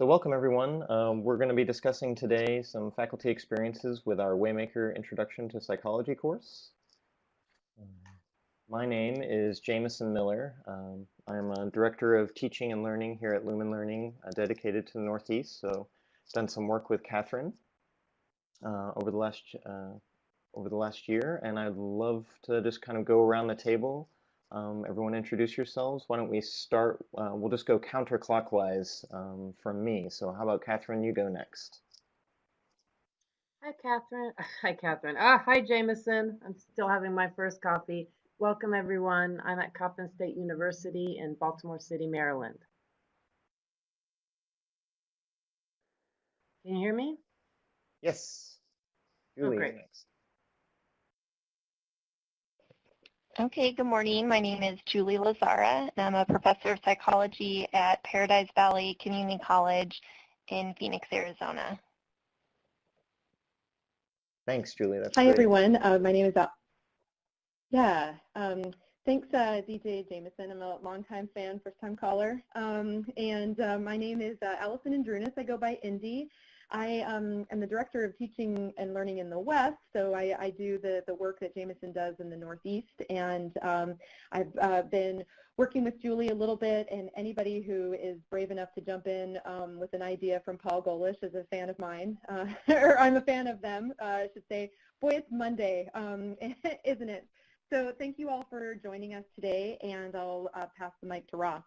So welcome everyone. Um, we're going to be discussing today some faculty experiences with our Waymaker Introduction to Psychology course. My name is Jameson Miller. Um, I'm a Director of Teaching and Learning here at Lumen Learning, uh, dedicated to the Northeast. So done some work with Catherine uh, over the last uh, over the last year, and I'd love to just kind of go around the table um, everyone introduce yourselves. Why don't we start, uh, we'll just go counterclockwise um, from me. So how about Catherine, you go next. Hi, Catherine. Hi, Catherine. Ah, hi, Jameson. I'm still having my first coffee. Welcome, everyone. I'm at Coppin State University in Baltimore City, Maryland. Can you hear me? Yes. Julie oh, great. next. Okay, good morning. My name is Julie Lazara, and I'm a professor of psychology at Paradise Valley Community College in Phoenix, Arizona. Thanks, Julie. That's Hi, great. everyone. Uh, my name is, Al yeah, um, thanks, uh, DJ Jameson. I'm a longtime fan, first-time caller. Um, and uh, my name is uh, Allison Andrunas. I go by Indy. I um, am the Director of Teaching and Learning in the West, so I, I do the, the work that Jameson does in the Northeast, and um, I've uh, been working with Julie a little bit, and anybody who is brave enough to jump in um, with an idea from Paul Golish is a fan of mine, uh, or I'm a fan of them, uh, I should say. Boy, it's Monday, um, isn't it? So thank you all for joining us today, and I'll uh, pass the mic to Ross.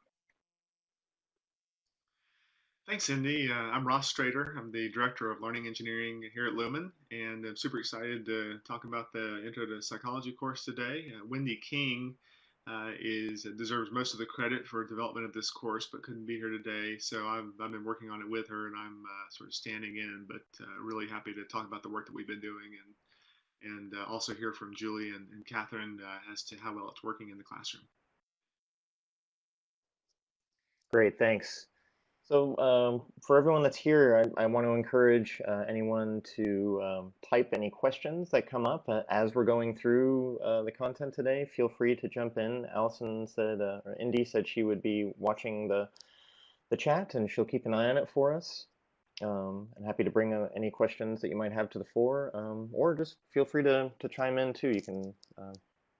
Thanks, Cindy. Uh, I'm Ross Strader. I'm the Director of Learning Engineering here at Lumen, and I'm super excited to talk about the Intro to Psychology course today. Uh, Wendy King uh, is deserves most of the credit for development of this course, but couldn't be here today. So I've, I've been working on it with her, and I'm uh, sort of standing in, but uh, really happy to talk about the work that we've been doing and and uh, also hear from Julie and, and Catherine as to how well it's working in the classroom. Great, thanks. So um, for everyone that's here, I, I want to encourage uh, anyone to um, type any questions that come up uh, as we're going through uh, the content today. Feel free to jump in. Allison said, uh, or Indy said she would be watching the the chat and she'll keep an eye on it for us. Um, I'm happy to bring uh, any questions that you might have to the fore, um, or just feel free to, to chime in too. You can uh,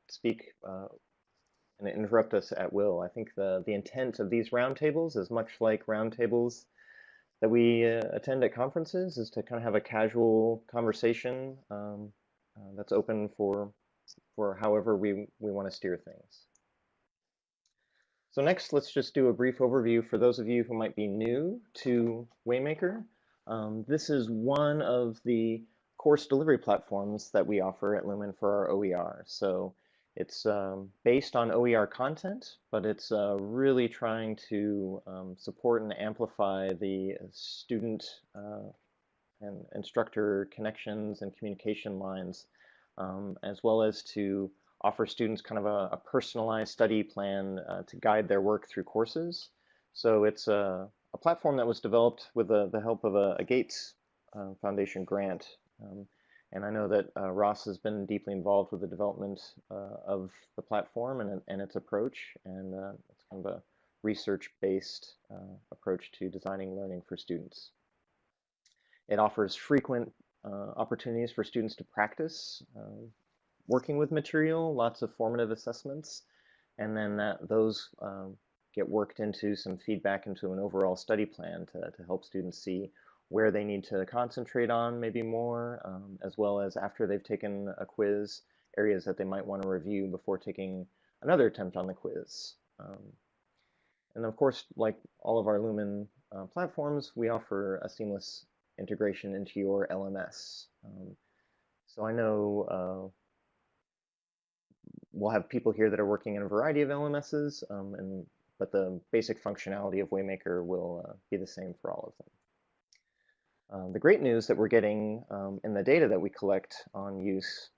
speak and interrupt us at will. I think the, the intent of these roundtables is much like roundtables that we uh, attend at conferences is to kind of have a casual conversation um, uh, that's open for, for however we, we want to steer things. So next, let's just do a brief overview for those of you who might be new to Waymaker. Um, this is one of the course delivery platforms that we offer at Lumen for our OER. So it's um, based on OER content, but it's uh, really trying to um, support and amplify the student uh, and instructor connections and communication lines, um, as well as to offer students kind of a, a personalized study plan uh, to guide their work through courses. So it's a, a platform that was developed with the, the help of a, a Gates uh, Foundation grant. And I know that uh, Ross has been deeply involved with the development uh, of the platform and, and its approach. And uh, it's kind of a research-based uh, approach to designing learning for students. It offers frequent uh, opportunities for students to practice uh, working with material, lots of formative assessments, and then that, those um, get worked into some feedback into an overall study plan to, to help students see where they need to concentrate on maybe more, um, as well as after they've taken a quiz, areas that they might want to review before taking another attempt on the quiz. Um, and of course, like all of our Lumen uh, platforms, we offer a seamless integration into your LMS. Um, so I know uh, we'll have people here that are working in a variety of LMSs, um, and but the basic functionality of Waymaker will uh, be the same for all of them. Um, the great news that we're getting um, in the data that we collect on use,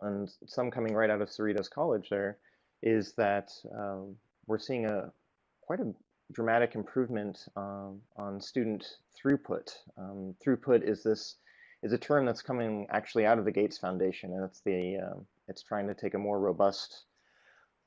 and some coming right out of Cerritos College there, is that um, we're seeing a quite a dramatic improvement um, on student throughput. Um, throughput is this is a term that's coming actually out of the Gates Foundation, and it's the um, it's trying to take a more robust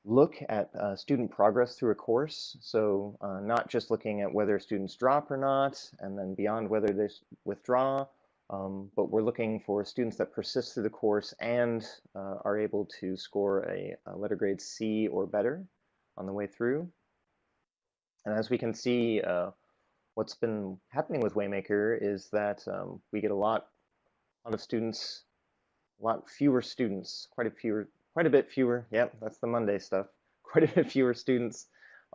look at uh, student progress through a course. So uh, not just looking at whether students drop or not, and then beyond whether they withdraw, um, but we're looking for students that persist through the course and uh, are able to score a, a, letter grade C or better on the way through. And as we can see, uh, what's been happening with Waymaker is that um, we get a lot, a lot of students, a lot fewer students, quite a fewer, quite a bit fewer. Yep, that's the Monday stuff. Quite a bit fewer students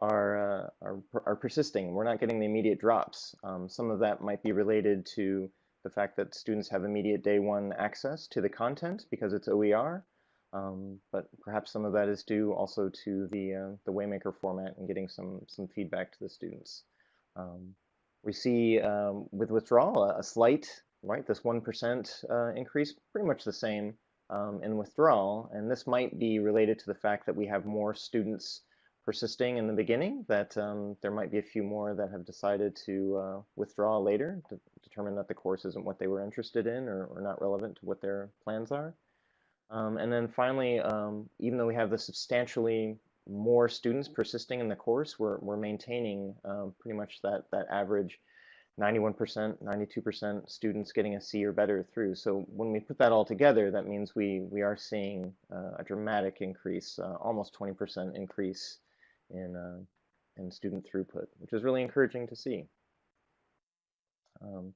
are uh, are, are persisting. We're not getting the immediate drops. Um, some of that might be related to the fact that students have immediate day one access to the content because it's OER, um, but perhaps some of that is due also to the, uh, the Waymaker format and getting some, some feedback to the students. Um, we see um, with withdrawal a, a, slight, right, this 1% uh, increase, pretty much the same um, in withdrawal, and this might be related to the fact that we have more students persisting in the beginning, that um, there might be a few more that have decided to uh, withdraw later, to determine that the course isn't what they were interested in or, or not relevant to what their plans are. Um, and then finally, um, even though we have the substantially more students persisting in the course, we're, we're maintaining um, pretty much that, that average 91%, 92% students getting a C or better through. So when we put that all together, that means we, we are seeing uh, a dramatic increase, uh, almost 20% increase in, uh, in student throughput, which is really encouraging to see. Um,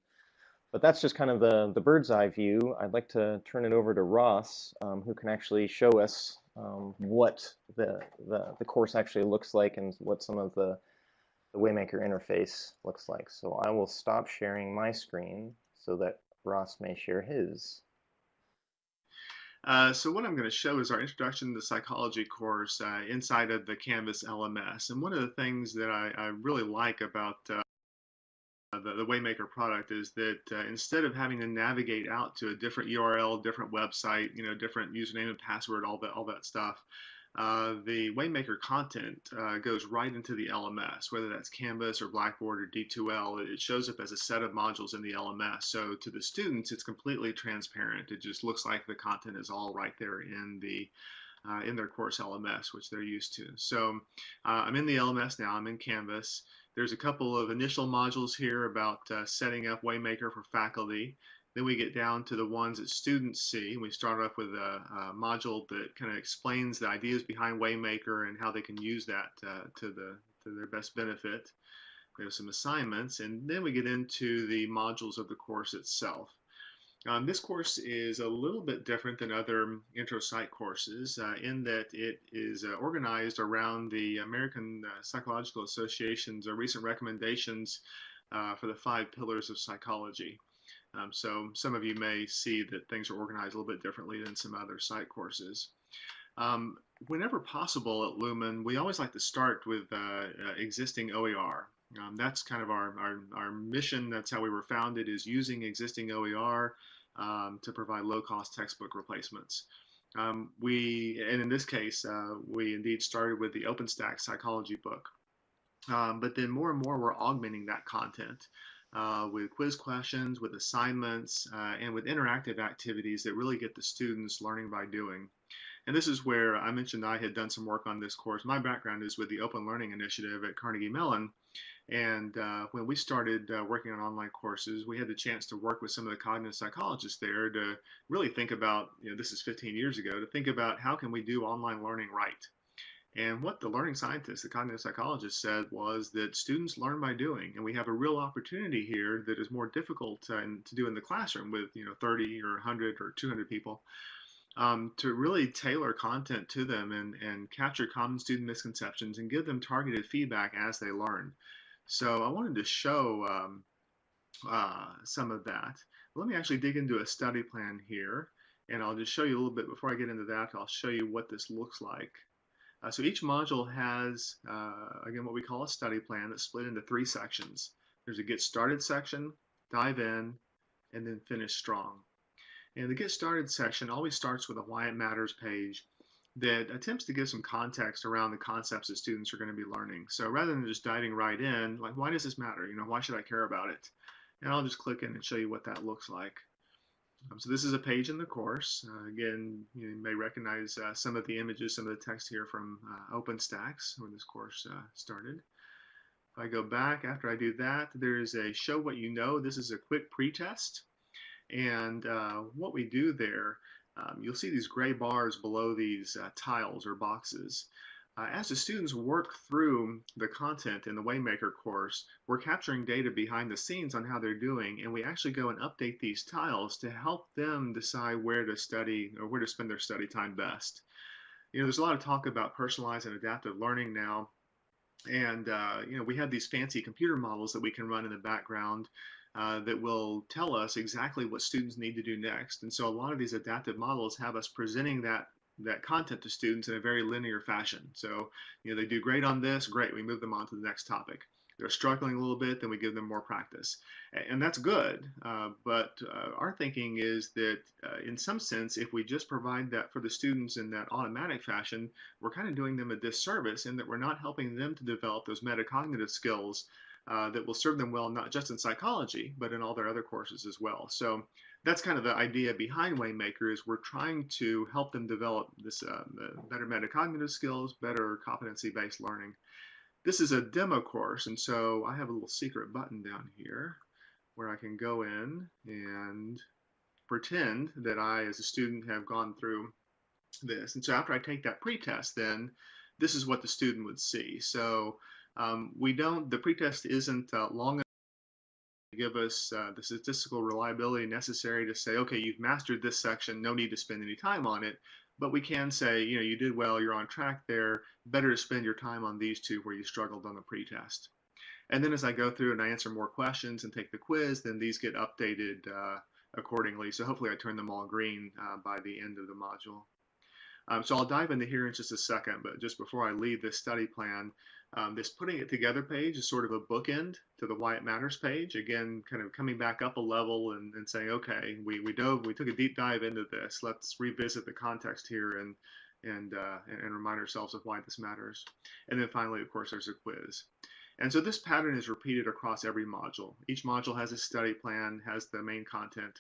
but that's just kind of the, the bird's eye view. I'd like to turn it over to Ross, um, who can actually show us um, what the, the, the course actually looks like and what some of the, the Waymaker interface looks like. So I will stop sharing my screen so that Ross may share his. Uh, so what I'm going to show is our Introduction to Psychology course uh, inside of the Canvas LMS. And one of the things that I, I really like about uh, the, the, Waymaker product is that uh, instead of having to navigate out to a different URL, different website, you know, different username and password, all that, all that stuff, uh, the Waymaker content uh, goes right into the LMS, whether that's Canvas or Blackboard or D2L. It shows up as a set of modules in the LMS. So to the students, it's completely transparent. It just looks like the content is all right there in the uh, in their course LMS, which they're used to. So uh, I'm in the LMS now. I'm in Canvas. There's a couple of initial modules here about uh, setting up Waymaker for faculty. Then we get down to the ones that students see. We start off with a, a module that kind of explains the ideas behind Waymaker and how they can use that uh, to, the, to their best benefit. We have some assignments, and then we get into the modules of the course itself. Um, this course is a little bit different than other intro psych courses uh, in that it is uh, organized around the American uh, Psychological Association's uh, recent recommendations uh, for the five pillars of psychology. Um, so some of you may see that things are organized a little bit differently than some other psych courses. Um, whenever possible at Lumen, we always like to start with uh, uh, existing OER. Um, that's kind of our, our, our, mission. That's how we were founded is using existing OER um, to provide low-cost textbook replacements. Um, we, and in this case, uh, we indeed started with the OpenStax psychology book. Um, but then more and more we're augmenting that content uh, with quiz questions, with assignments, uh, and with interactive activities that really get the students learning by doing. And this is where I mentioned I had done some work on this course. My background is with the Open Learning Initiative at Carnegie Mellon. And uh, when we started uh, working on online courses, we had the chance to work with some of the cognitive psychologists there to really think about, you know, this is 15 years ago, to think about how can we do online learning right. And what the learning scientist, the cognitive psychologist, said was that students learn by doing, and we have a real opportunity here that is more difficult uh, to do in the classroom with you know 30 or 100 or 200 people. Um, to really tailor content to them and, and capture common student misconceptions and give them targeted feedback as they learn. So I wanted to show um, uh, some of that. Let me actually dig into a study plan here, and I'll just show you a little bit before I get into that. I'll show you what this looks like. Uh, so each module has, uh, again, what we call a study plan that's split into three sections. There's a get started section, dive in, and then finish strong. And the get started section always starts with a why it matters page that attempts to give some context around the concepts that students are going to be learning. So rather than just diving right in, like why does this matter? You know, why should I care about it? And I'll just click in and show you what that looks like. Um, so this is a page in the course. Uh, again, you may recognize uh, some of the images, some of the text here from uh, OpenStax when this course uh, started. If I go back after I do that, there is a show what you know. This is a quick pretest. And uh, what we do there, um, you'll see these gray bars below these uh, tiles or boxes. Uh, as the students work through the content in the Waymaker course, we're capturing data behind the scenes on how they're doing, and we actually go and update these tiles to help them decide where to study or where to spend their study time best. You know, there's a lot of talk about personalized and adaptive learning now, and uh, you know, we have these fancy computer models that we can run in the background uh, that will tell us exactly what students need to do next. And so a lot of these adaptive models have us presenting that that content to students in a very linear fashion. So, you know, they do great on this, great, we move them on to the next topic. They're struggling a little bit, then we give them more practice. And that's good. Uh, but uh, our thinking is that, uh, in some sense, if we just provide that for the students in that automatic fashion, we're kind of doing them a disservice in that we're not helping them to develop those metacognitive skills uh, that will serve them well, not just in psychology, but in all their other courses as well. So that's kind of the idea behind Waymaker is we're trying to help them develop this uh, better metacognitive skills, better competency-based learning. This is a demo course, and so I have a little secret button down here where I can go in and pretend that I, as a student, have gone through this. And so after I take that pretest, then this is what the student would see. So um, we don't, the pretest isn't uh, long give us uh, the statistical reliability necessary to say, okay, you've mastered this section, no need to spend any time on it. But we can say, you know, you did well, you're on track there, better to spend your time on these two where you struggled on the pretest. And then as I go through and I answer more questions and take the quiz, then these get updated uh, accordingly. So hopefully I turn them all green uh, by the end of the module. Um, so I'll dive into here in just a second, but just before I leave this study plan, um, this putting it together page is sort of a bookend to the why it matters page. Again, kind of coming back up a level and, and saying, okay, we, we dove, we took a deep dive into this. Let's revisit the context here and and, uh, and, and remind ourselves of why this matters. And then finally, of course, there's a quiz. And so this pattern is repeated across every module. Each module has a study plan, has the main content,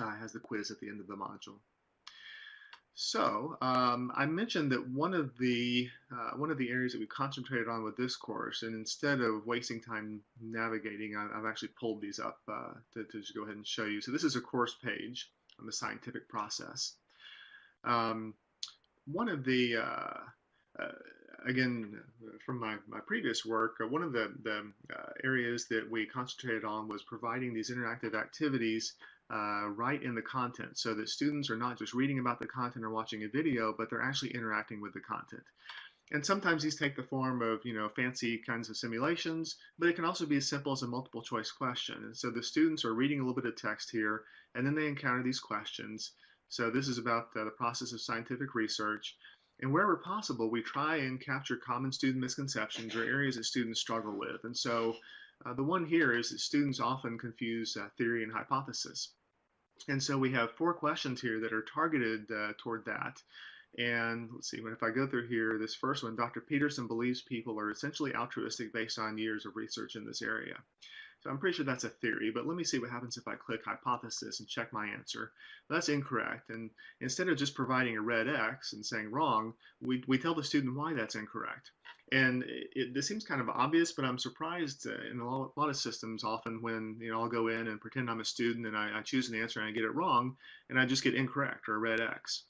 uh, has the quiz at the end of the module. So um, I mentioned that one of the uh, one of the areas that we concentrated on with this course, and instead of wasting time navigating, I, have actually pulled these up uh, to, to, just go ahead and show you. So this is a course page on the scientific process. Um, one of the uh, uh again from my, my previous work, uh, one of the, the uh, areas that we concentrated on was providing these interactive activities uh, right in the content so that students are not just reading about the content or watching a video, but they're actually interacting with the content. And sometimes these take the form of, you know, fancy kinds of simulations, but it can also be as simple as a multiple choice question. And so the students are reading a little bit of text here, and then they encounter these questions. So this is about uh, the process of scientific research. And wherever possible, we try and capture common student misconceptions or areas that students struggle with. And so uh, the one here is that students often confuse uh, theory and hypothesis. And so we have four questions here that are targeted uh, toward that. And let's see, if I go through here, this first one, Dr. Peterson believes people are essentially altruistic based on years of research in this area. So I'm pretty sure that's a theory, but let me see what happens if I click hypothesis and check my answer. That's incorrect. And instead of just providing a red X and saying wrong, we, we tell the student why that's incorrect. And it, this seems kind of obvious, but I'm surprised in a lot, lot, of systems often when you know I'll go in and pretend I'm a student and I, I choose an answer and I get it wrong, and I just get incorrect or a red X.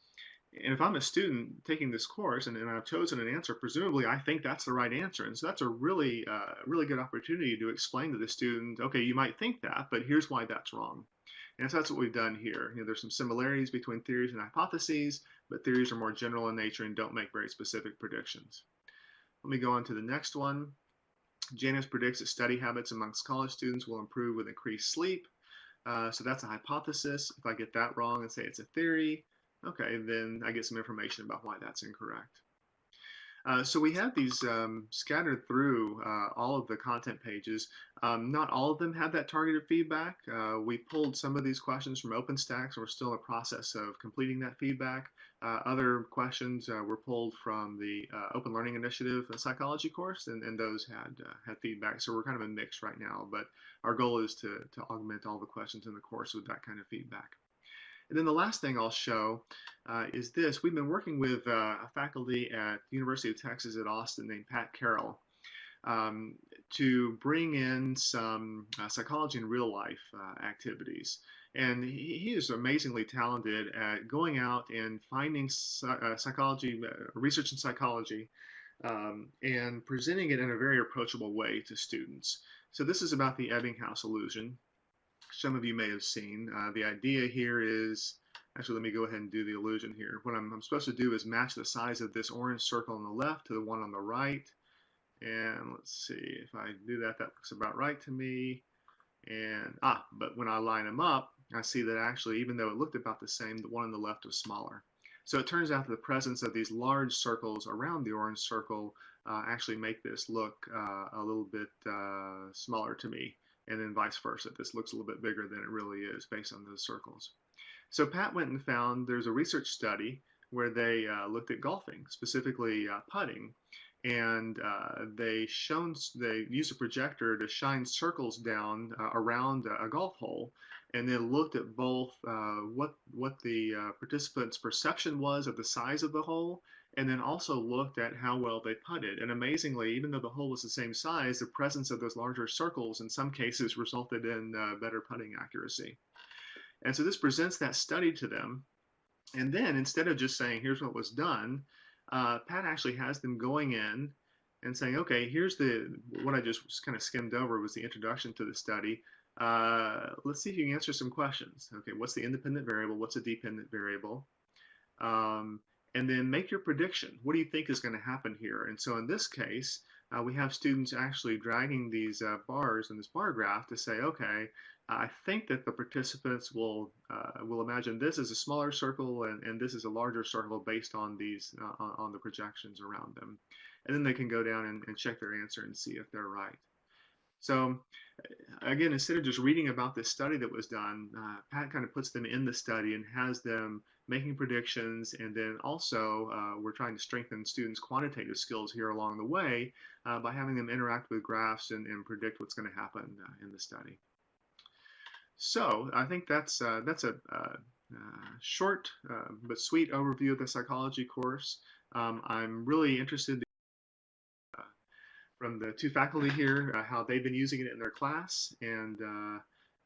And if I'm a student taking this course and, and I've chosen an answer, presumably I think that's the right answer. And so that's a really, uh, really good opportunity to explain to the student, okay, you might think that, but here's why that's wrong. And so that's what we've done here. You know, there's some similarities between theories and hypotheses, but theories are more general in nature and don't make very specific predictions. Let me go on to the next one. Janus predicts that study habits amongst college students will improve with increased sleep. Uh, so that's a hypothesis. If I get that wrong and say it's a theory, Okay, then I get some information about why that's incorrect. Uh, so we have these um, scattered through uh, all of the content pages. Um, not all of them have that targeted feedback. Uh, we pulled some of these questions from OpenStax. We're still in the process of completing that feedback. Uh, other questions uh, were pulled from the Open Learning Initiative psychology course, and, and those had had feedback. So we're kind of a mix right now, but our goal is to, to augment all the questions in the course with that kind of feedback. And then the last thing I'll show uh, is this. We've been working with uh, a faculty at the University of Texas at Austin named Pat Carroll um, to bring in some uh, psychology in real life uh, activities. And he, he, is amazingly talented at going out and finding uh, psychology, uh, research in psychology, um, and presenting it in a very approachable way to students. So this is about the Ebbinghaus illusion. Some of you may have seen. Uh, the idea here is, actually let me go ahead and do the illusion here. What I'm, I'm supposed to do is match the size of this orange circle on the left to the one on the right. And let's see, if I do that, that looks about right to me. And, ah, but when I line them up, I see that actually, even though it looked about the same, the one on the left was smaller. So it turns out that the presence of these large circles around the orange circle uh, actually make this look uh, a little bit uh, smaller to me, and then vice versa. This looks a little bit bigger than it really is based on those circles. So Pat went and found there's a research study where they uh, looked at golfing, specifically uh, putting, and uh, they shown they used a projector to shine circles down uh, around a, golf hole, and then looked at both uh, what what the uh, participants' perception was of the size of the hole, and then also looked at how well they putted. And amazingly, even though the hole was the same size, the presence of those larger circles in some cases resulted in uh, better putting accuracy. And so this presents that study to them, and then instead of just saying here's what was done uh, Pat actually has them going in and saying, okay, here's the, what I just kind of skimmed over was the introduction to the study. Uh, let's see if you can answer some questions. Okay, what's the independent variable? What's a dependent variable? Um, and then make your prediction. What do you think is going to happen here? And so in this case, uh, we have students actually dragging these uh, bars in this bar graph to say, okay, I think that the participants will uh, will imagine this is a smaller circle and, and this is a larger circle based on these uh, on the projections around them. And then they can go down and, and check their answer and see if they're right. So again, instead of just reading about this study that was done, uh, Pat kind of puts them in the study and has them making predictions. And then also uh, we're trying to strengthen students' quantitative skills here along the way uh, by having them interact with graphs and, and predict what's going to happen uh, in the study. So I think that's uh, that's a, uh, short but sweet overview of the psychology course. Um, I'm really interested from the two faculty here uh, how they've been using it in their class and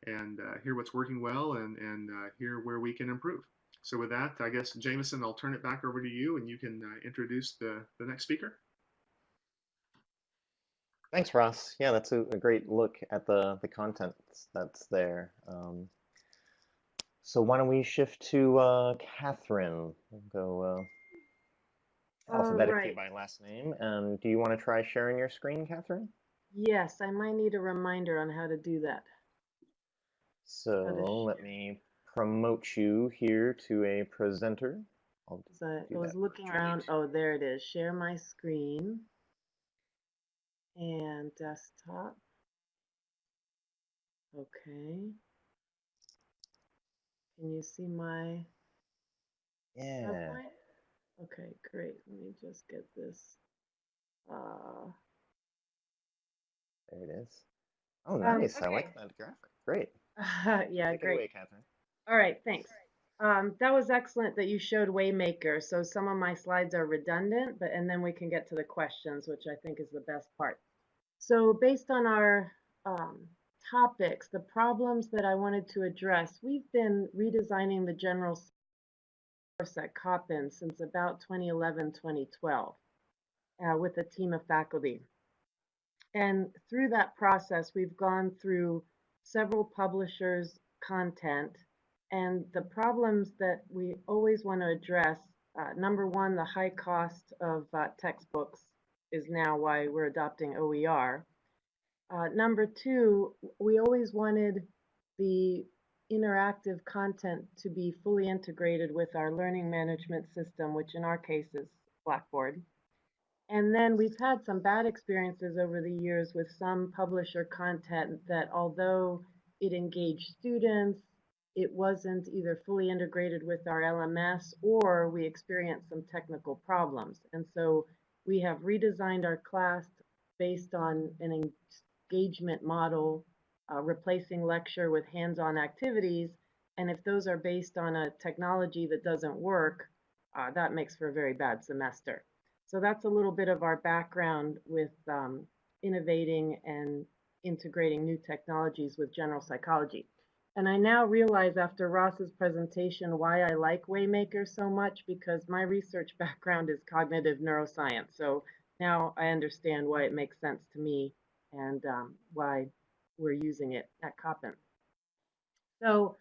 and hear what's working well and and hear where we can improve. So with that, I guess Jameson, I'll turn it back over to you and you can introduce the the next speaker. Thanks, Ross. Yeah, that's a, a, great look at the, the content that's there. Um, so why don't we shift to uh, Catherine? We'll go uh, Oh, oh, alphabetically right. by last name. And do you want to try sharing your screen, Catherine? Yes, I might need a reminder on how to do that. So let me promote you here to a presenter. So I was looking around. Oh, there it is. Share my screen and desktop. Okay. Can you see my yeah. PowerPoint? Okay, great. Let me just get this. Uh, there it is. Oh, nice. Um, okay. I like that graphic. Great. yeah, Take great. Away, Catherine. All right, thanks. Um, that was excellent that you showed Waymaker. So some of my slides are redundant, but and then we can get to the questions, which I think is the best part. So based on our um, topics, the problems that I wanted to address, we've been redesigning the general course at Coppin since about 2011, 2012 uh, with a team of faculty. And through that process, we've gone through several publishers' content and the problems that we always want to address. Uh, number one, the high cost of uh, textbooks is now why we're adopting OER. Uh, number two, we always wanted the interactive content to be fully integrated with our learning management system, which in our case is Blackboard. And then we've had some bad experiences over the years with some publisher content that although it engaged students, it wasn't either fully integrated with our LMS or we experienced some technical problems. And so we have redesigned our class based on an engagement model, uh, replacing lecture with hands-on activities. And if those are based on a technology that doesn't work, uh, that makes for a very bad semester. So that's a little bit of our background with um, innovating and integrating new technologies with general psychology. And I now realize after Ross's presentation why I like Waymaker so much because my research background is cognitive neuroscience. So now I understand why it makes sense to me and um, why we're using it at Coppin. So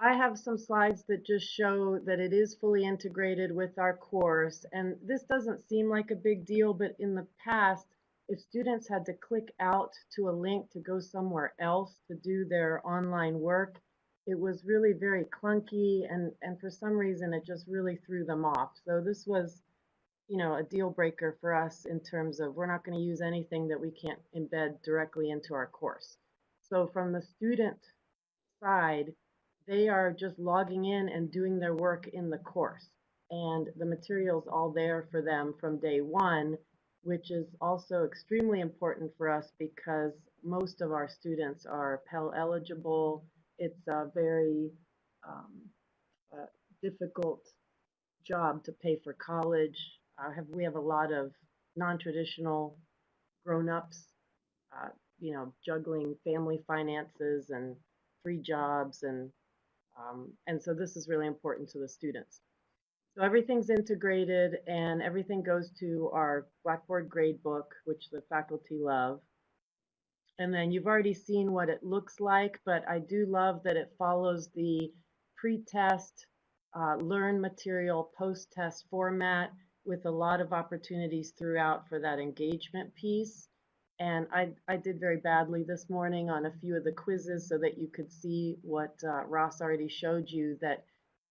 I have some slides that just show that it is fully integrated with our course. And this doesn't seem like a big deal, but in the past, if students had to click out to a link to go somewhere else to do their online work, it was really very clunky and, and for some reason it just really threw them off. So this was, you know, a deal breaker for us in terms of we're not going to use anything that we can't embed directly into our course. So from the student side, they are just logging in and doing their work in the course. And the material's all there for them from day one which is also extremely important for us because most of our students are Pell eligible. It's a very um, uh, difficult job to pay for college. Uh, have, we have a lot of non-traditional grown-ups, uh, you know, juggling family finances and free jobs, and um, and so this is really important to the students. So everything's integrated and everything goes to our Blackboard gradebook, which the faculty love. And then you've already seen what it looks like, but I do love that it follows the pre-test, uh, learn material, post-test format with a lot of opportunities throughout for that engagement piece. And I, I did very badly this morning on a few of the quizzes so that you could see what uh, Ross already showed you that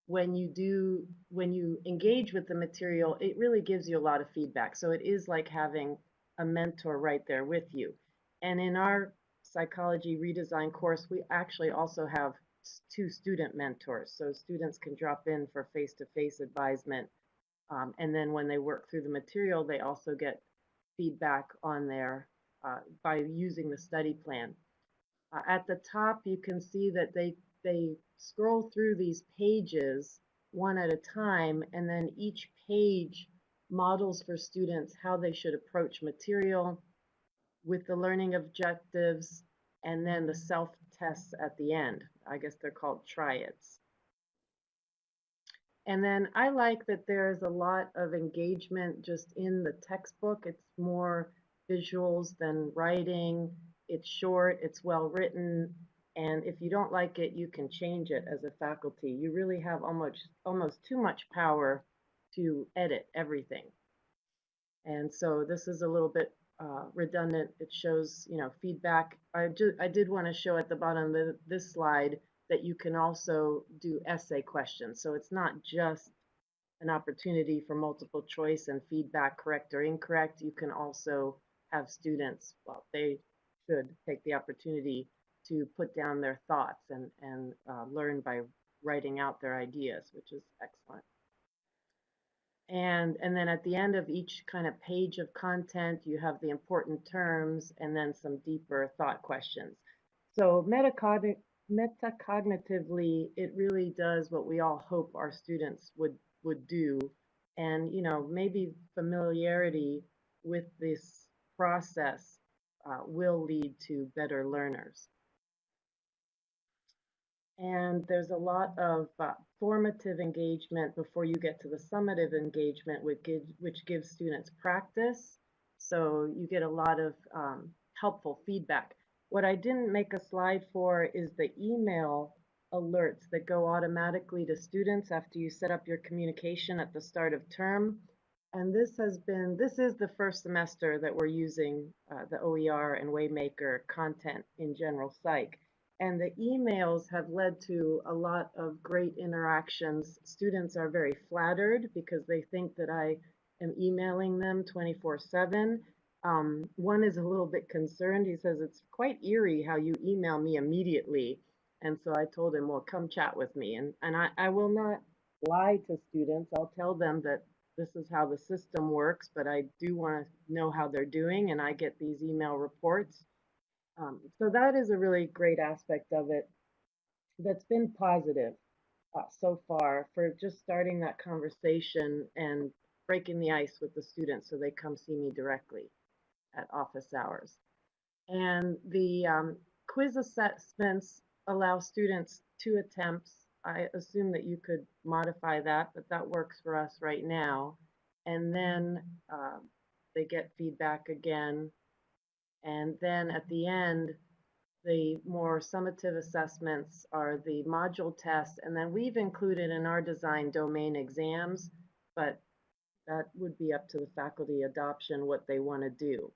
when you do when you engage with the material it really gives you a lot of feedback. So it is like having a mentor right there with you. And in our psychology redesign course we actually also have two student mentors. So students can drop in for face-to-face -face advisement um, and then when they work through the material they also get feedback on their uh, by using the study plan uh, at the top you can see that they they scroll through these pages one at a time, and then each page models for students how they should approach material with the learning objectives and then the self-tests at the end. I guess they're called triads. And then I like that there's a lot of engagement just in the textbook. It's more visuals than writing. It's short, it's well written, and if you don't like it, you can change it as a faculty. You really have almost almost too much power to edit everything. And so this is a little bit uh, redundant. It shows, you know, feedback. I, ju I did want to show at the bottom of this slide that you can also do essay questions. So it's not just an opportunity for multiple choice and feedback, correct or incorrect. You can also have students, well, they should take the opportunity to put down their thoughts and, and uh, learn by writing out their ideas, which is excellent. And, and then at the end of each kind of page of content, you have the important terms and then some deeper thought questions. So metacognitively, it really does what we all hope our students would, would do. And, you know, maybe familiarity with this process uh, will lead to better learners. And there's a lot of uh, formative engagement before you get to the summative engagement, which gives, which gives students practice. So you get a lot of um, helpful feedback. What I didn't make a slide for is the email alerts that go automatically to students after you set up your communication at the start of term. And this has been, this is the first semester that we're using uh, the OER and Waymaker content in general psych. And the emails have led to a lot of great interactions. Students are very flattered because they think that I am emailing them 24 7. Um, one is a little bit concerned. He says, It's quite eerie how you email me immediately. And so I told him, Well, come chat with me. And, and I, I will not lie to students. I'll tell them that this is how the system works, but I do want to know how they're doing. And I get these email reports. Um, so that is a really great aspect of it. that's been positive uh, so far for just starting that conversation and breaking the ice with the students so they come see me directly at office hours. And the um, quiz assessments allow students two attempts. I assume that you could modify that, but that works for us right now. And then uh, they get feedback again. And then at the end, the more summative assessments are the module tests. And then we've included in our design domain exams, but that would be up to the faculty adoption what they want to do.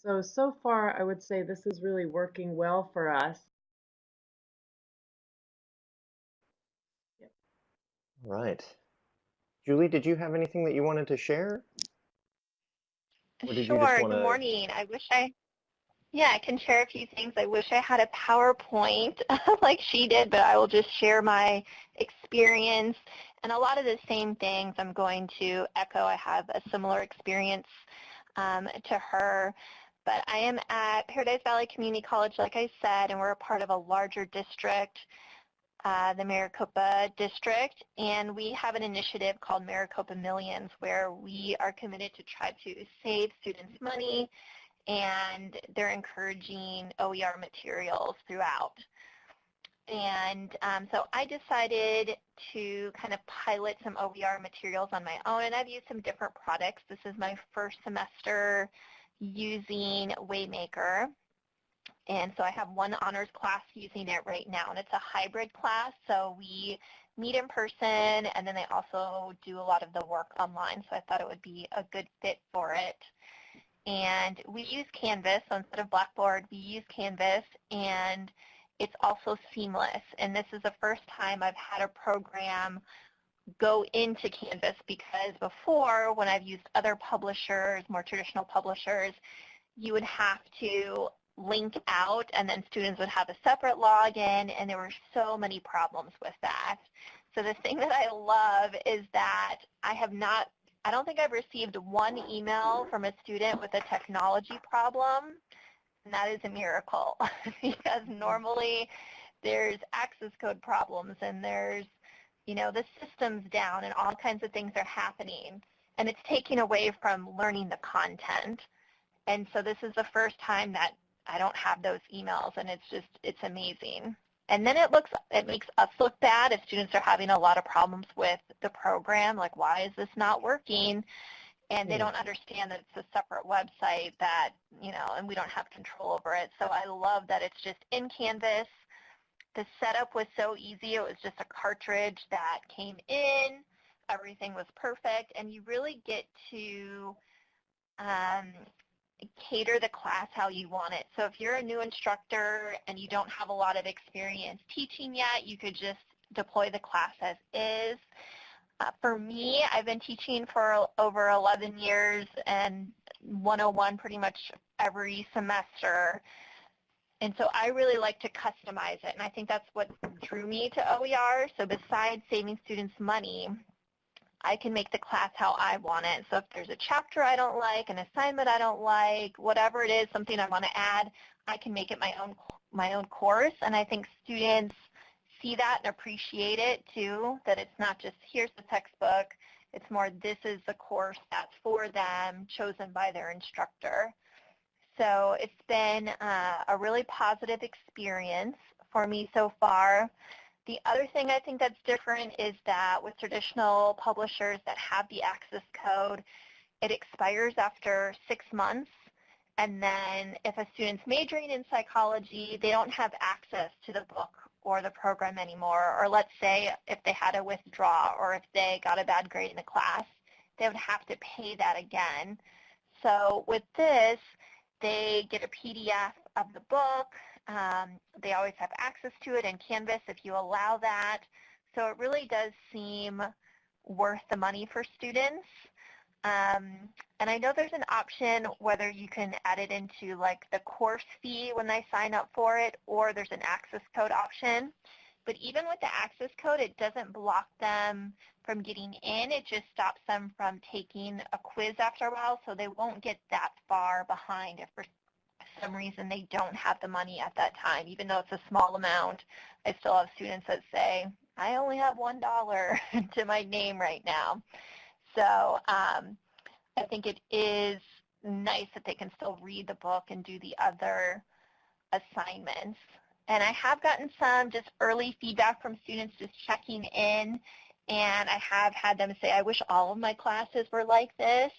So, so far, I would say this is really working well for us. Yep. Right. Julie, did you have anything that you wanted to share? Or did you just Sure. wanna- Good morning. I wish I, yeah, I can share a few things. I wish I had a PowerPoint like she did, but I will just share my experience and a lot of the same things I'm going to echo. I have a similar experience um, to her. But I am at Paradise Valley Community College, like I said, and we're a part of a larger district, uh, the Maricopa District, and we have an initiative called Maricopa Millions where we are committed to try to save students money and they're encouraging OER materials throughout. And um, so I decided to kind of pilot some OER materials on my own, and I've used some different products. This is my first semester using Waymaker. And so I have one honors class using it right now, and it's a hybrid class. So we meet in person, and then they also do a lot of the work online. So I thought it would be a good fit for it. And we use Canvas. So instead of Blackboard, we use Canvas, and it's also seamless. And this is the first time I've had a program go into Canvas because before, when I've used other publishers, more traditional publishers, you would have to link out and then students would have a separate login and there were so many problems with that. So the thing that I love is that I have not, I don't think I've received one email from a student with a technology problem and that is a miracle because normally there's access code problems and there's you know, the system's down and all kinds of things are happening. And it's taking away from learning the content. And so this is the first time that I don't have those emails and it's just, it's amazing. And then it looks, it makes us look bad if students are having a lot of problems with the program, like why is this not working? And they don't understand that it's a separate website that, you know, and we don't have control over it. So I love that it's just in Canvas the setup was so easy. It was just a cartridge that came in. Everything was perfect. And you really get to um, cater the class how you want it. So if you're a new instructor and you don't have a lot of experience teaching yet, you could just deploy the class as is. Uh, for me, I've been teaching for over 11 years and 101 pretty much every semester. And so I really like to customize it, and I think that's what drew me to OER. So besides saving students money, I can make the class how I want it. So if there's a chapter I don't like, an assignment I don't like, whatever it is, something I want to add, I can make it my own my own course. And I think students see that and appreciate it too, that it's not just here's the textbook. It's more this is the course that's for them, chosen by their instructor. So it's been uh, a really positive experience for me so far. The other thing I think that's different is that with traditional publishers that have the access code, it expires after six months. And then if a student's majoring in psychology, they don't have access to the book or the program anymore. Or let's say if they had to withdraw or if they got a bad grade in the class, they would have to pay that again. So with this, they get a PDF of the book. Um, they always have access to it in Canvas if you allow that. So it really does seem worth the money for students. Um, and I know there's an option whether you can add it into like the course fee when they sign up for it or there's an access code option. But even with the access code, it doesn't block them from getting in. It just stops them from taking a quiz after a while, so they won't get that far behind if for some reason they don't have the money at that time, even though it's a small amount, I still have students that say, I only have $1 to my name right now. So um, I think it is nice that they can still read the book and do the other assignments. And I have gotten some just early feedback from students just checking in. And I have had them say, I wish all of my classes were like this.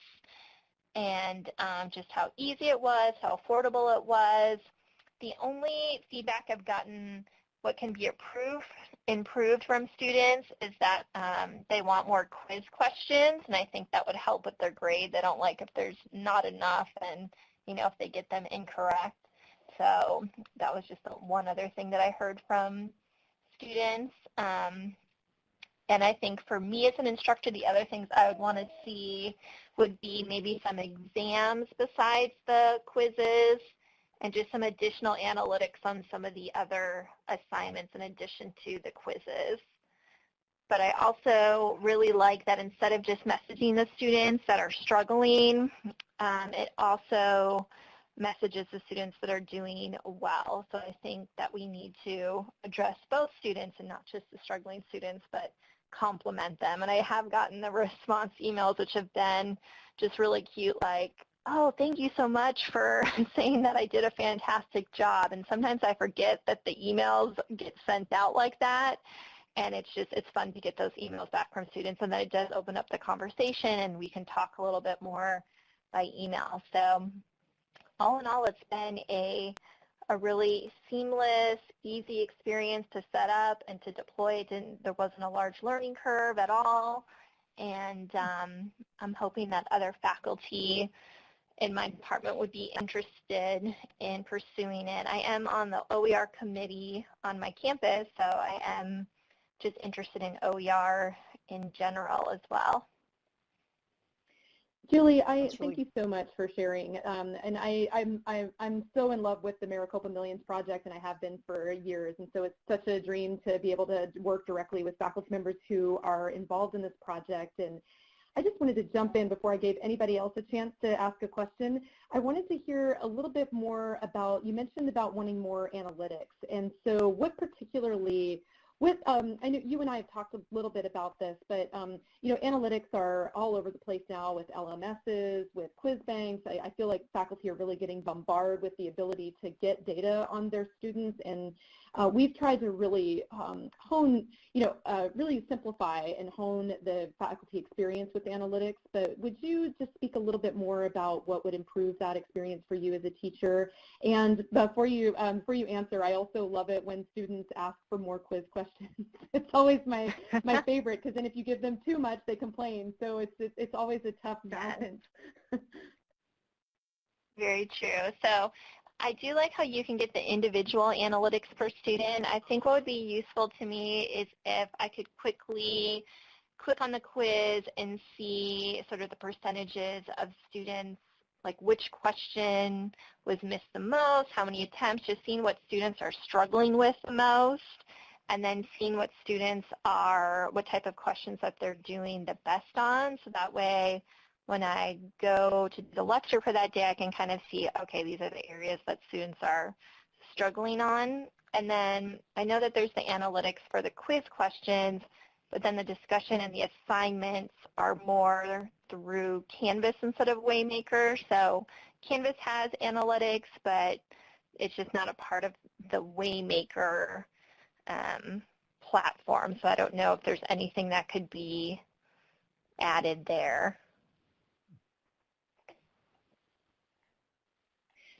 And um, just how easy it was, how affordable it was. The only feedback I've gotten what can be approved, improved from students is that um, they want more quiz questions, and I think that would help with their grade. They don't like if there's not enough and, you know, if they get them incorrect. So that was just one other thing that I heard from students. Um, and I think for me as an instructor, the other things I would want to see would be maybe some exams besides the quizzes and just some additional analytics on some of the other assignments in addition to the quizzes. But I also really like that instead of just messaging the students that are struggling, um, it also messages to students that are doing well. So I think that we need to address both students and not just the struggling students, but compliment them. And I have gotten the response emails, which have been just really cute, like, oh, thank you so much for saying that I did a fantastic job. And sometimes I forget that the emails get sent out like that. And it's just, it's fun to get those emails back from students. And then it does open up the conversation and we can talk a little bit more by email. So all in all, it's been a, a really seamless, easy experience to set up and to deploy. There wasn't a large learning curve at all. And um, I'm hoping that other faculty in my department would be interested in pursuing it. I am on the OER committee on my campus, so I am just interested in OER in general as well. Julie, I really thank you so much for sharing. Um, and I, I'm, I, I'm so in love with the Maricopa Millions project, and I have been for years. And so it's such a dream to be able to work directly with faculty members who are involved in this project and I just wanted to jump in before I gave anybody else a chance to ask a question. I wanted to hear a little bit more about, you mentioned about wanting more analytics. And so what particularly with, um, I know you and I have talked a little bit about this, but um, you know, analytics are all over the place now with LMSs, with quiz banks. I, I, feel like faculty are really getting bombarded with the ability to get data on their students, and uh, we've tried to really um, hone, you know, uh, really simplify and hone the faculty experience with analytics. But would you just speak a little bit more about what would improve that experience for you as a teacher? And before you, um, before you answer, I also love it when students ask for more quiz questions. it's always my my favorite because then if you give them too much, they complain. So it's it's, it's always a tough balance. Very true. So I do like how you can get the individual analytics per student. I think what would be useful to me is if I could quickly click on the quiz and see sort of the percentages of students, like which question was missed the most, how many attempts, just seeing what students are struggling with the most, and then seeing what students are, what type of questions that they're doing the best on. So that way when I go to the lecture for that day, I can kind of see, okay, these are the areas that students are struggling on. And then I know that there's the analytics for the quiz questions, but then the discussion and the assignments are more through Canvas instead of Waymaker. So Canvas has analytics, but it's just not a part of the Waymaker um, platform. So I don't know if there's anything that could be added there.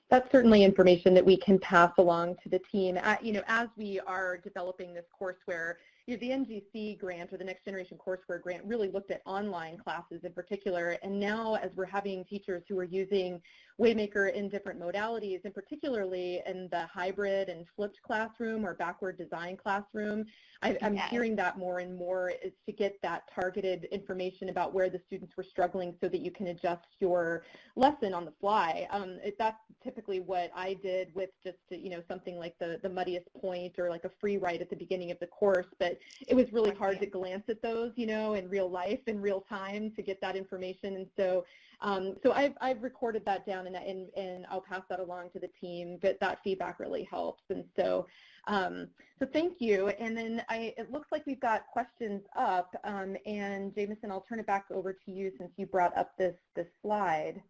That's certainly information that we can pass along to the team. Uh, you know, as we are developing this courseware, you know, the NGC grant or the Next Generation Courseware grant really looked at online classes in particular. And now as we're having teachers who are using Waymaker in different modalities, and particularly in the hybrid and flipped classroom or backward design classroom, I, am yes. hearing that more and more is to get that targeted information about where the students were struggling so that you can adjust your lesson on the fly. Um, it, that's typically what I did with just, you know, something like the, the muddiest point or like a free write at the beginning of the course. But it was really hard to glance at those, you know, in real life, in real time to get that information. And so Um, so I've, I've recorded that down and, and, and I'll pass that along to the team, but that feedback really helps. And so, um, so thank you. And then I, it looks like we've got questions up. Um, and Jameson, I'll turn it back over to you since you brought up this, this slide.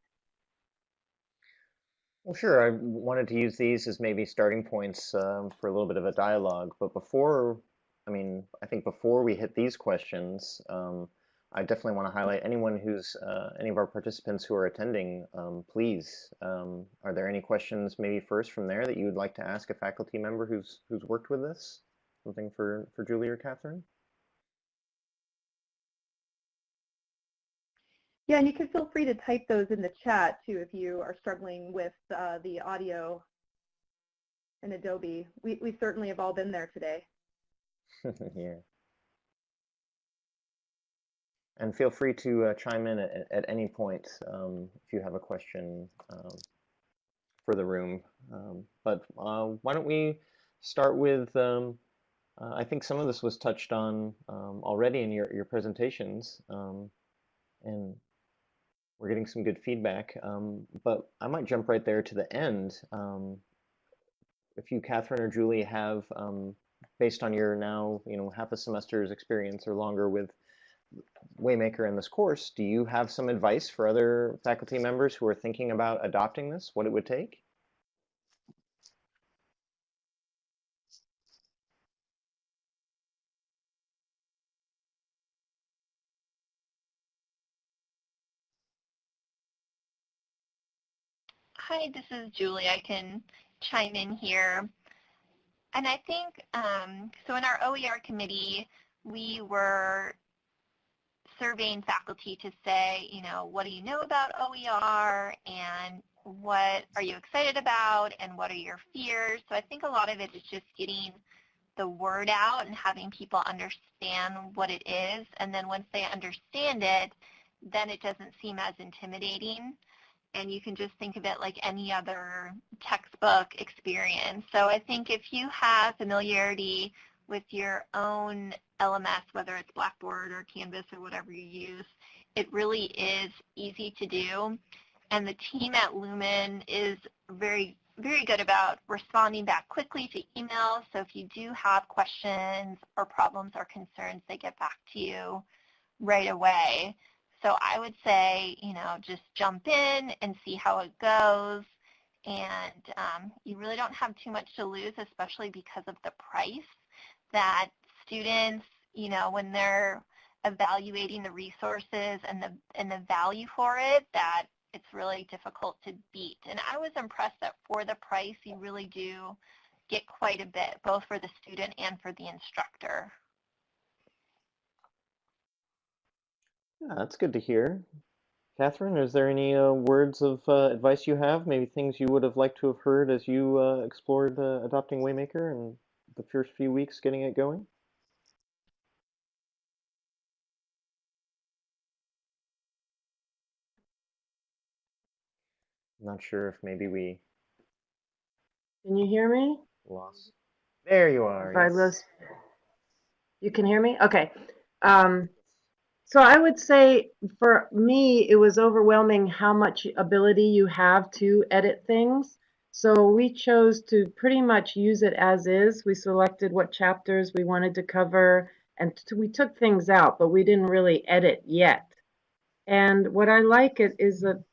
Well, sure. I wanted to use these as maybe starting points um, for a little bit of a dialogue. But before, I mean, I think before we hit these questions, um, I definitely want to highlight anyone who's, uh, any of our participants who are attending, um, please, um, are there any questions maybe first from there that you would like to ask a faculty member who's, who's worked with this? Something for, for Julie or Catherine? Yeah, and you can feel free to type those in the chat too if you are struggling with uh, the audio in Adobe. We, we certainly have all been there today. yeah. And feel free to uh, chime in at, at any point um, if you have a question um, for the room. Um, but uh, why don't we start with, um, uh, I think some of this was touched on um, already in your, your presentations. Um, and we're getting some good feedback. but I might jump right there to the end. if you, Catherine or Julie, have, based on your now, you know, half a semester's experience or longer with Waymaker in this course, do you have some advice for other faculty members who are thinking about adopting this, what it would take? Hi, this is Julie. I can chime in here. And I think, um, so in our OER committee, we were surveying faculty to say, you know, what do you know about OER and what are you excited about and what are your fears? So I think a lot of it is just getting the word out and having people understand what it is. And then once they understand it, then it doesn't seem as intimidating. And you can just think of it like any other textbook experience. So I think if you have familiarity with your own LMS, whether it's Blackboard or Canvas or whatever you use, it really is easy to do. And the team at Lumen is very, very good about responding back quickly to emails. So if you do have questions or problems or concerns, they get back to you right away. So I would say, you know, just jump in and see how it goes. And um, you really don't have too much to lose, especially because of the price that students, you know, when they're evaluating the resources and the and the value for it, that it's really difficult to beat. And I was impressed that for the price, you really do get quite a bit, both for the student and for the instructor. Yeah, that's good to hear. Catherine, is there any uh, words of uh, advice you have? Maybe things you would have liked to have heard as you uh, explored uh, adopting Waymaker and the first few weeks getting it going? Not sure if maybe we Can you hear me? lost. There you are. If I yes. lose, you can hear me? Okay. Um, so I would say for me, it was overwhelming how much ability you have to edit things. So we chose to pretty much use it as is. We selected what chapters we wanted to cover and we took things out, but we didn't really edit yet. And what I like it is that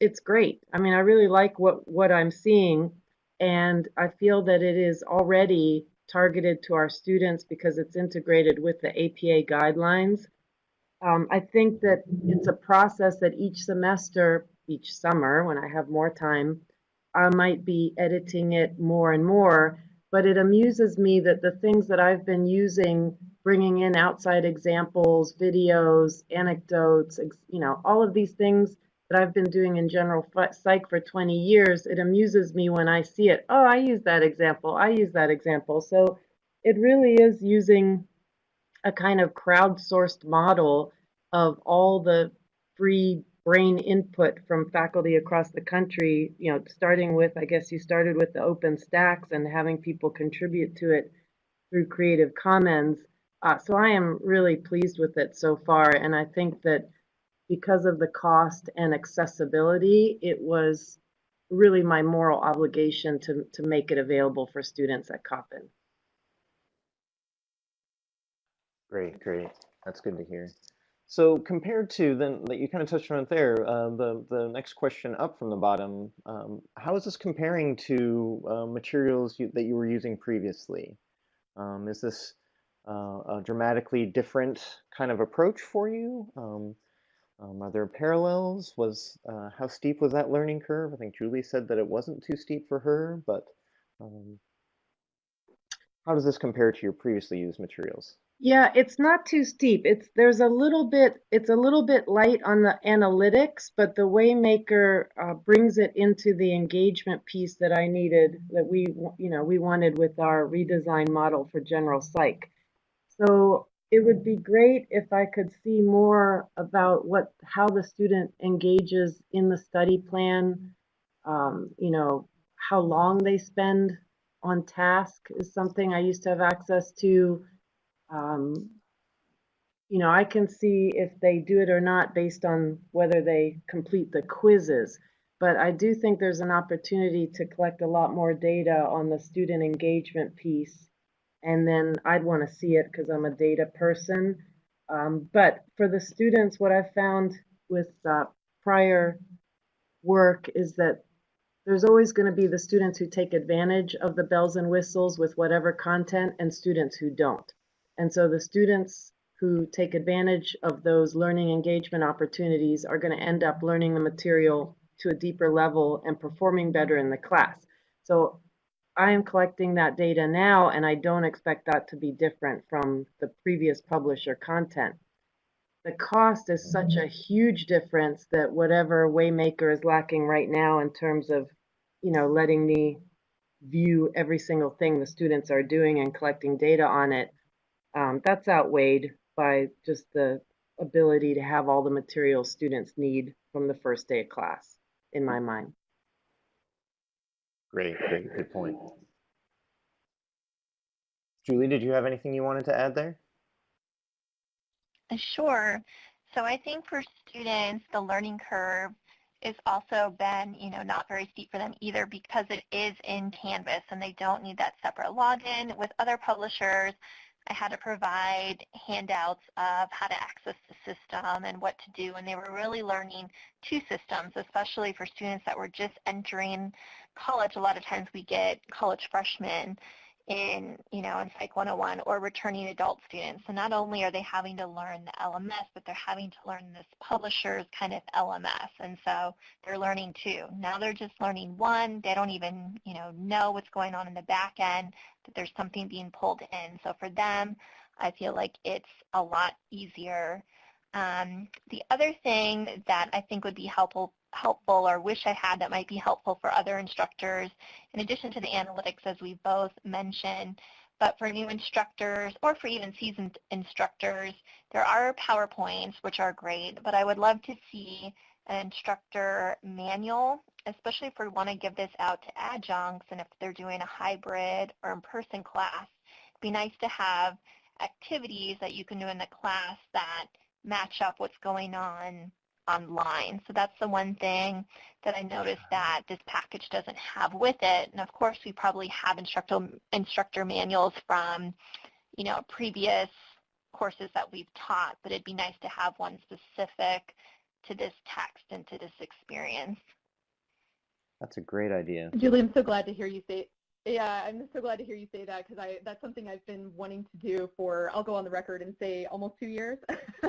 it's great. I mean, I really like what what I'm seeing and I feel that it is already targeted to our students because it's integrated with the APA guidelines. Um, I think that it's a process that each semester, each summer, when I have more time, I might be editing it more and more. But it amuses me that the things that I've been using, bringing in outside examples, videos, anecdotes, you know, all of these things that I've been doing in general psych for 20 years, it amuses me when I see it. Oh, I use that example. I use that example. So it really is using a kind of crowdsourced model of all the free brain input from faculty across the country, you know, starting with, I guess you started with the OpenStax and having people contribute to it through Creative Commons. Uh, so I am really pleased with it so far, and I think that because of the cost and accessibility, it was really my moral obligation to, to make it available for students at Coppin. Great, great. That's good to hear. So compared to then that you kind of touched on it there, uh, the the next question up from the bottom, um, how is this comparing to uh, materials you, that you were using previously? Um, is this uh, a dramatically different kind of approach for you? Um, um are there parallels? Was uh, how steep was that learning curve? I think Julie said that it wasn't too steep for her, but how does this compare to your previously used materials? Yeah, it's not too steep. It's there's a little bit it's a little bit light on the analytics, but the Waymaker uh, brings it into the engagement piece that I needed that we you know we wanted with our redesign model for general psych. So it would be great if I could see more about what how the student engages in the study plan. Um, you know how long they spend on task is something I used to have access to um, you know, I can see if they do it or not based on whether they complete the quizzes. But I do think there's an opportunity to collect a lot more data on the student engagement piece. And then I'd want to see it because I'm a data person. Um, but for the students, what I've found with uh, prior work is that there's always going to be the students who take advantage of the bells and whistles with whatever content and students who don't. And so the students who take advantage of those learning engagement opportunities are going to end up learning the material to a deeper level and performing better in the class. So I am collecting that data now, and I don't expect that to be different from the previous publisher content. The cost is such a huge difference that whatever Waymaker is lacking right now in terms of, you know, letting me view every single thing the students are doing and collecting data on it, um, that's outweighed by just the ability to have all the materials students need from the first day of class, in my mind. Great, great, good point. Julie, did you have anything you wanted to add there? Uh, sure. So I think for students, the learning curve is also been, you know, not very steep for them either because it is in Canvas and they don't need that separate login with other publishers. I had to provide handouts of how to access the system and what to do, and they were really learning two systems, especially for students that were just entering college. A lot of times we get college freshmen in, you know, in Psych 101 or returning adult students. So not only are they having to learn the LMS, but they're having to learn this publisher's kind of LMS. And so they're learning two. Now they're just learning one. They don't even, you know, know what's going on in the back end, that there's something being pulled in. So for them, I feel like it's a lot easier. Um, the other thing that I think would be helpful helpful or wish I had that might be helpful for other instructors, in addition to the analytics as we both mentioned, but for new instructors or for even seasoned instructors, there are PowerPoints, which are great, but I would love to see an instructor manual, especially if we want to give this out to adjuncts and if they're doing a hybrid or in-person class. It'd be nice to have activities that you can do in the class that match up what's going on online. So that's the one thing that I noticed uh-huh. that this package doesn't have with it. And of course, we probably have instructor, instructor manuals from, you know, previous courses that we've taught, but it'd be nice to have one specific to this text and to this experience. That's a great idea. Julie, I'm so glad to hear you say yeah, I'm so glad to hear you say that because I that's something I've been wanting to do for, I'll go on the record and say almost two years.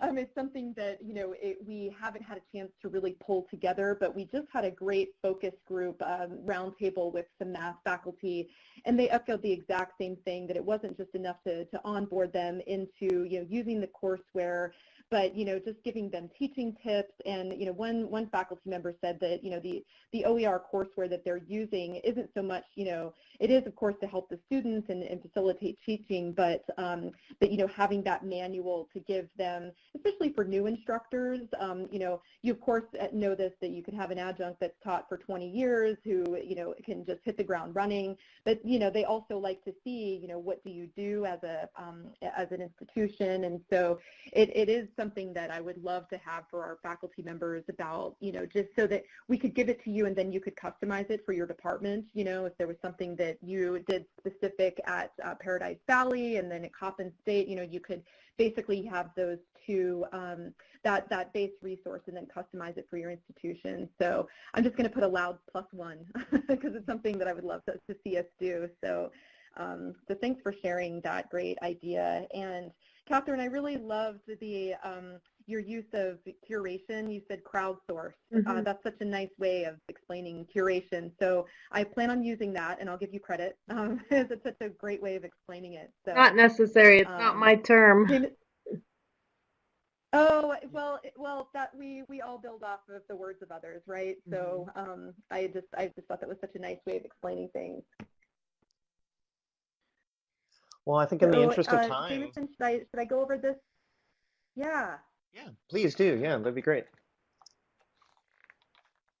um, it's something that, you know, it, we haven't had a chance to really pull together, but we just had a great focus group um, roundtable with some math faculty, and they echoed the exact same thing, that it wasn't just enough to, to onboard them into, you know, using the courseware but you know, just giving them teaching tips. And you know, one one faculty member said that you know the the OER courseware that they're using isn't so much you know it is of course to help the students and, and facilitate teaching, but um, but you know having that manual to give them, especially for new instructors, um, you know, you of course uh, know this that you could have an adjunct that's taught for 20 years who you know can just hit the ground running, but you know they also like to see you know what do you do as a um, as an institution, and so it, it is something that I would love to have for our faculty members about, you know, just so that we could give it to you and then you could customize it for your department. You know, if there was something that you did specific at uh, Paradise Valley and then at Coppin State, you know, you could basically have those two, um, that, that base resource and then customize it for your institution. So I'm just going to put a loud plus one because it's something that I would love to, to see us do. So, um, so thanks for sharing that great idea. And Catherine, I really loved the um, your use of curation. You said crowdsource. Uh, Mhm. that's such a nice way of explaining curation. So I plan on using that, and I'll give you credit. Um, it's such a great way of explaining it. So Not necessary. It's not um, my term. Oh well, well that we we all build off of the words of others, right? So um, I just I just thought that was such a nice way of explaining things. Well, I think in the So, interest of uh, time, Jameson, should I should I go over this? Yeah. yeah, please do. Yeah, that'd be great.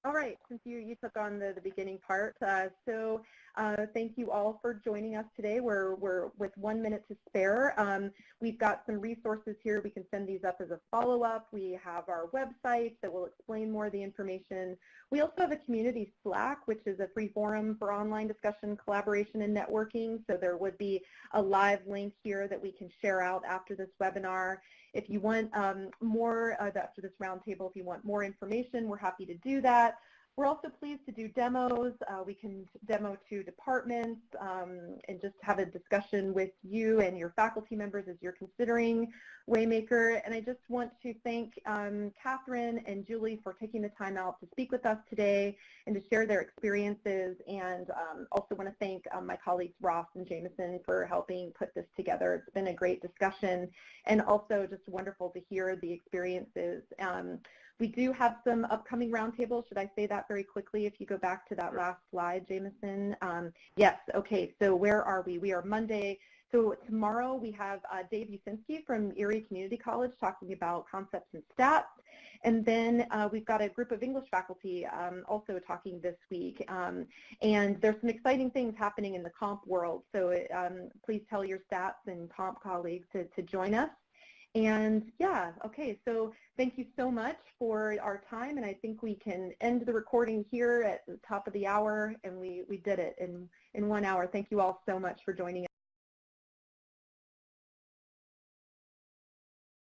All right, since you, you took on the, the beginning part, uh, so uh, thank you all for joining us today. We're, we're with one minute to spare. Um, we've got some resources here. We can send these up as a follow-up. We have our website that will explain more of the information. We also have a community Slack, which is a free forum for online discussion, collaboration, and networking. So there would be a live link here that we can share out after this webinar. If you want um, more uh, after this roundtable, if you want more information, we're happy to do that. We're also pleased to do demos. Uh, we can demo to departments um, and just have a discussion with you and your faculty members as you're considering Waymaker. And I just want to thank um, Catherine and Julie for taking the time out to speak with us today and to share their experiences. And um, also want to thank um, my colleagues Ross and Jameson for helping put this together. It's been a great discussion and also just wonderful to hear the experiences. We do have some upcoming roundtables. Should I say that very quickly if you go back to that last slide, Jameson? Um, yes, okay, so where are we? We are Monday. So tomorrow we have uh, Dave Usinski from Erie Community College talking about concepts and stats. And then uh, we've got a group of English faculty um, also talking this week. Um, and there's some exciting things happening in the comp world. So um, please tell your stats and comp colleagues to, to join us. And yeah, okay, so thank you so much for our time, and I think we can end the recording here at the top of the hour, and we, we did it in, in one hour. Thank you all so much for joining us.